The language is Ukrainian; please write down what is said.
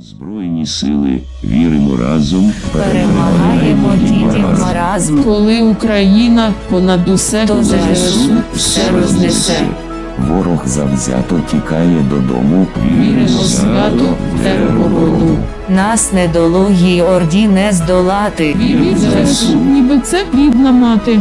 Збройні сили віримо разом, Перемагаємо дітям маразм, Коли Україна понад усе то за все рознесе. Ворог завзято тікає додому. Віримо свято в. Нас недолугій орді не здолати. Вірить ЗСУ, ніби це бідна мати.